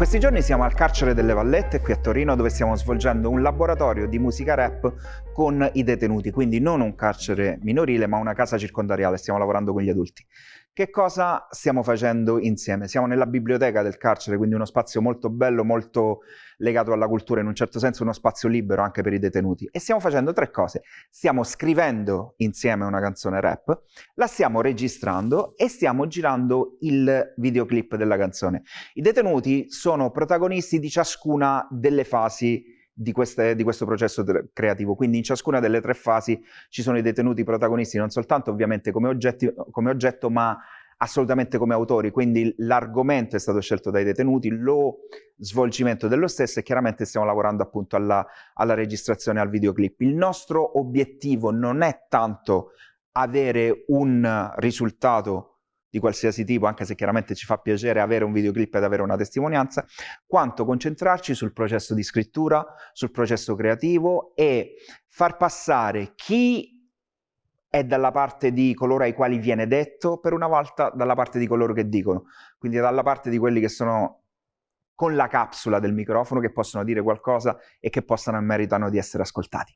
questi giorni siamo al carcere delle Vallette qui a Torino dove stiamo svolgendo un laboratorio di musica rap con i detenuti, quindi non un carcere minorile ma una casa circondariale, stiamo lavorando con gli adulti. Che cosa stiamo facendo insieme? Siamo nella biblioteca del carcere, quindi uno spazio molto bello, molto legato alla cultura, in un certo senso uno spazio libero anche per i detenuti. E stiamo facendo tre cose. Stiamo scrivendo insieme una canzone rap, la stiamo registrando e stiamo girando il videoclip della canzone. I detenuti sono protagonisti di ciascuna delle fasi di, queste, di, questo processo creativo. Quindi in ciascuna delle tre fasi ci sono i detenuti protagonisti, non soltanto ovviamente come, oggetti, come oggetto, ma assolutamente come autori, quindi l'argomento è stato scelto dai detenuti, lo svolgimento dello stesso e chiaramente stiamo lavorando appunto alla, alla registrazione al videoclip. Il nostro obiettivo non è tanto avere un risultato di qualsiasi tipo, anche se chiaramente ci fa piacere avere un videoclip ed avere una testimonianza, quanto concentrarci sul processo di scrittura, sul processo creativo e far passare chi è dalla parte di coloro ai quali viene detto, per una volta dalla parte di coloro che dicono, quindi dalla parte di quelli che sono con la capsula del microfono, che possono dire qualcosa e che possano e meritano di essere ascoltati.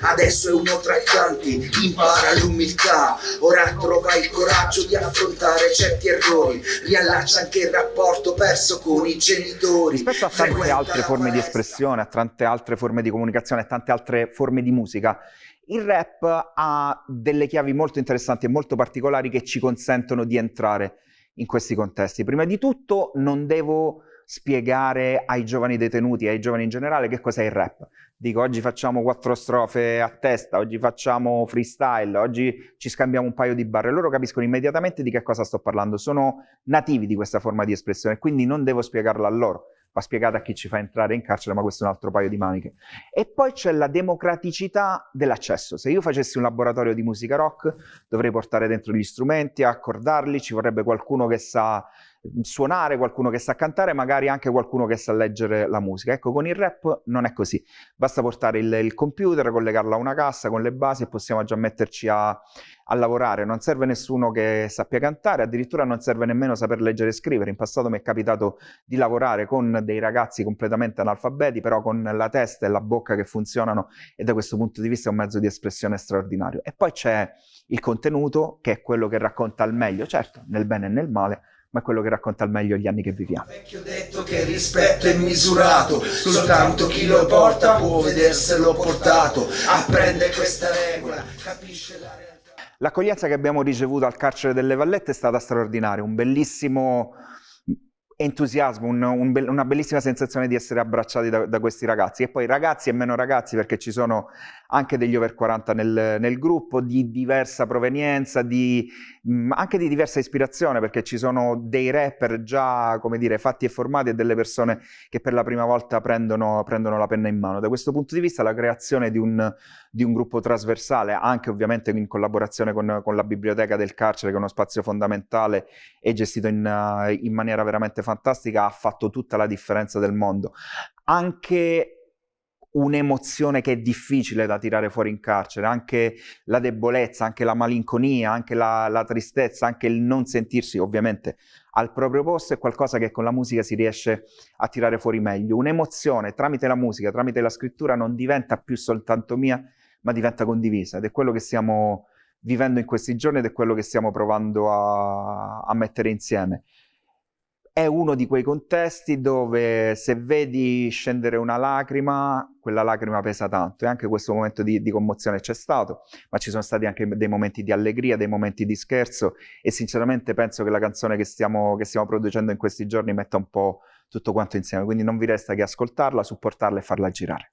Adesso è uno tra i tanti, impara l'umiltà, ora trova il coraggio di affrontare certi errori, riallaccia anche il rapporto perso con i genitori. Rispetto a tante altre forme di espressione, a tante altre forme di comunicazione, a tante altre forme di musica, il rap ha delle chiavi molto interessanti e molto particolari che ci consentono di entrare in questi contesti. Prima di tutto non devo spiegare ai giovani detenuti ai giovani in generale che cos'è il rap. Dico oggi facciamo quattro strofe a testa, oggi facciamo freestyle, oggi ci scambiamo un paio di barre. Loro capiscono immediatamente di che cosa sto parlando, sono nativi di questa forma di espressione, quindi non devo spiegarla a loro va spiegata a chi ci fa entrare in carcere, ma questo è un altro paio di maniche. E poi c'è la democraticità dell'accesso. Se io facessi un laboratorio di musica rock, dovrei portare dentro gli strumenti, accordarli, ci vorrebbe qualcuno che sa suonare, qualcuno che sa cantare, magari anche qualcuno che sa leggere la musica. Ecco, con il rap non è così. Basta portare il, il computer, collegarlo a una cassa con le basi e possiamo già metterci a, a, lavorare. Non serve nessuno che sappia cantare, addirittura non serve nemmeno saper leggere e scrivere. In passato mi è capitato di lavorare con dei ragazzi completamente analfabeti, però con la testa e la bocca che funzionano e da questo punto di vista è un mezzo di espressione straordinario. E poi c'è il contenuto, che è quello che racconta al meglio, certo, nel bene e nel male, ma è quello che racconta al meglio gli anni che viviamo. Vecchio detto che il rispetto è misurato, soltanto chi lo porta può vederselo portato, apprende questa regola, capisce la realtà. L'accoglienza che abbiamo ricevuto al carcere delle Vallette è stata straordinaria, un bellissimo entusiasmo, un, un be una bellissima sensazione di essere abbracciati da, da, questi ragazzi. E poi ragazzi e meno ragazzi, perché ci sono anche degli over 40 nel, nel gruppo, di diversa provenienza, di, mh, anche di diversa ispirazione, perché ci sono dei rapper già, come dire, fatti e formati e delle persone che per la prima volta prendono, prendono la penna in mano. Da questo punto di vista la creazione di un, di un gruppo trasversale, anche ovviamente in collaborazione con, con, la biblioteca del carcere, che è uno spazio fondamentale e gestito in, in maniera veramente fantastica, ha fatto tutta la differenza del mondo. Anche un'emozione che è difficile da tirare fuori in carcere, anche la debolezza, anche la malinconia, anche la, la, tristezza, anche il non sentirsi ovviamente al proprio posto è qualcosa che con la musica si riesce a tirare fuori meglio. Un'emozione tramite la musica, tramite la scrittura non diventa più soltanto mia, ma diventa condivisa ed è quello che stiamo vivendo in questi giorni ed è quello che stiamo provando a, a mettere insieme è uno di quei contesti dove se vedi scendere una lacrima, quella lacrima pesa tanto e anche questo momento di, di commozione c'è stato, ma ci sono stati anche dei momenti di allegria, dei momenti di scherzo e sinceramente penso che la canzone che stiamo, che stiamo producendo in questi giorni metta un po' tutto quanto insieme, quindi non vi resta che ascoltarla, supportarla e farla girare.